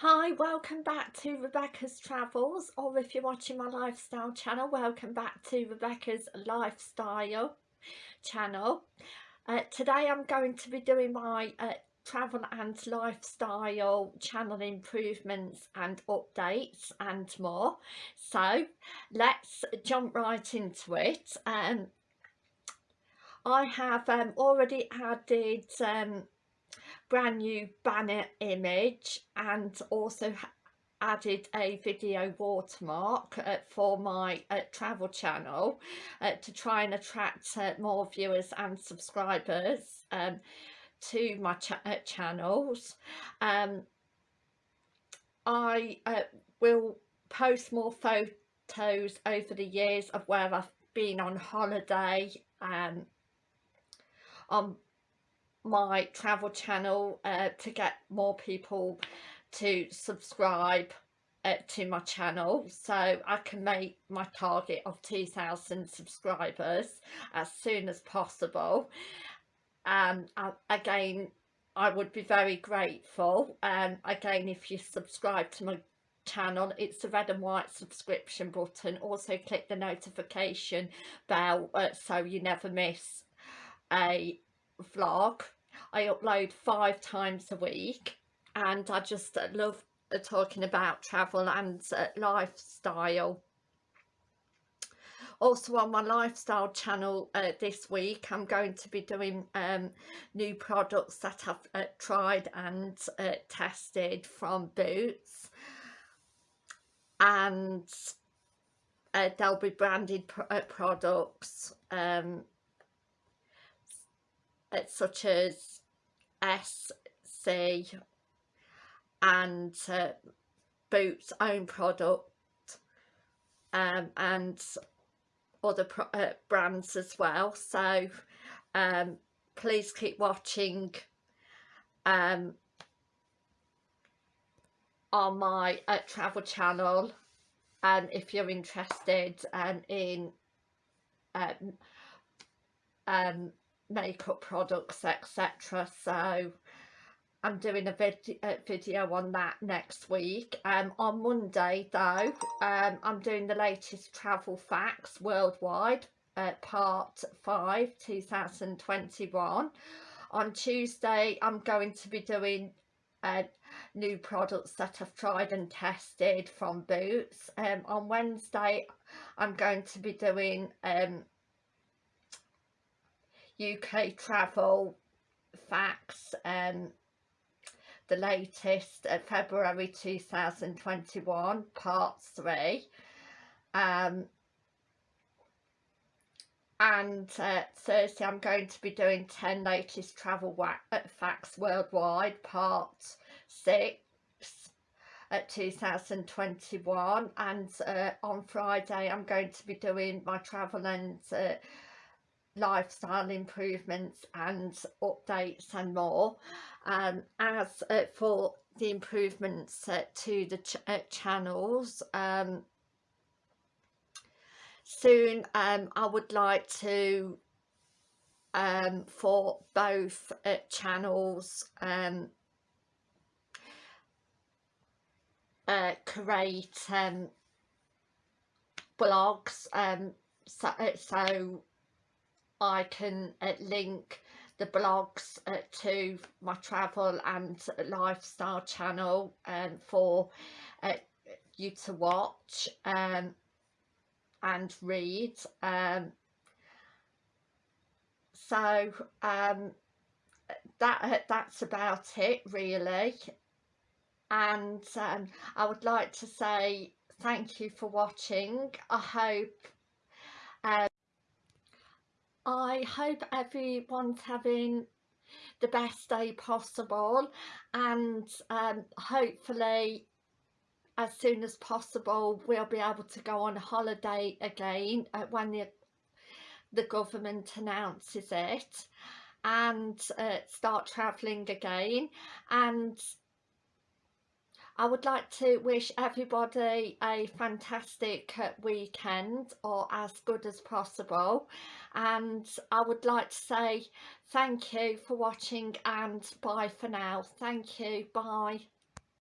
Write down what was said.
Hi, welcome back to Rebecca's Travels or if you're watching my lifestyle channel, welcome back to Rebecca's Lifestyle channel. Uh, today I'm going to be doing my uh, travel and lifestyle channel improvements and updates and more. So let's jump right into it. Um, I have um, already added um, brand new banner image and also added a video watermark uh, for my uh, travel channel uh, to try and attract uh, more viewers and subscribers um, to my ch uh, channels. Um, I uh, will post more photos over the years of where I've been on holiday um, on my travel channel uh, to get more people to subscribe uh, to my channel. So I can make my target of 2,000 subscribers as soon as possible. And um, again I would be very grateful. And um, again if you subscribe to my channel it's the red and white subscription button. Also click the notification bell uh, so you never miss a vlog. I upload five times a week and I just love talking about travel and uh, lifestyle. Also on my lifestyle channel uh, this week I'm going to be doing um, new products that I've uh, tried and uh, tested from Boots. And uh, they'll be branded pr uh, products um, such as SC and uh, Boots own product um, and other uh, brands as well. So um, please keep watching um, on my uh, travel channel. And if you're interested um, in um, um, makeup products etc so I'm doing a, vid video on that next week. Um on Monday though um I'm doing the latest travel facts worldwide uh, part 5 2021 on Tuesday I'm going to be doing uh, new products that I've tried and tested from Boots. Um on Wednesday I'm going to be doing um UK travel facts um the latest uh, February 2021 part 3 um and uh, Thursday I'm going to be doing 10 latest travel uh, facts worldwide part 6 at 2021 and uh, on Friday I'm going to be doing my travel and uh, lifestyle improvements and updates and more um, as uh, for the improvements uh, to the ch uh, channels um, soon um, I would like to um, for both uh, channels um, uh, create um, blogs um, so, uh, so I can uh, link the blogs uh, to my travel and lifestyle channel um, for uh, you to watch um, and read um, so um, that uh, that's about it really. And um, I would like to say thank you for watching. I hope um, I hope everyone's having the best day possible and um, hopefully as soon as possible we'll be able to go on holiday again uh, when the, the government announces it and uh, start travelling again. And I would like to wish everybody a fantastic uh, weekend or as good as possible and I would like to say thank you for watching and bye for now. Thank you. Bye.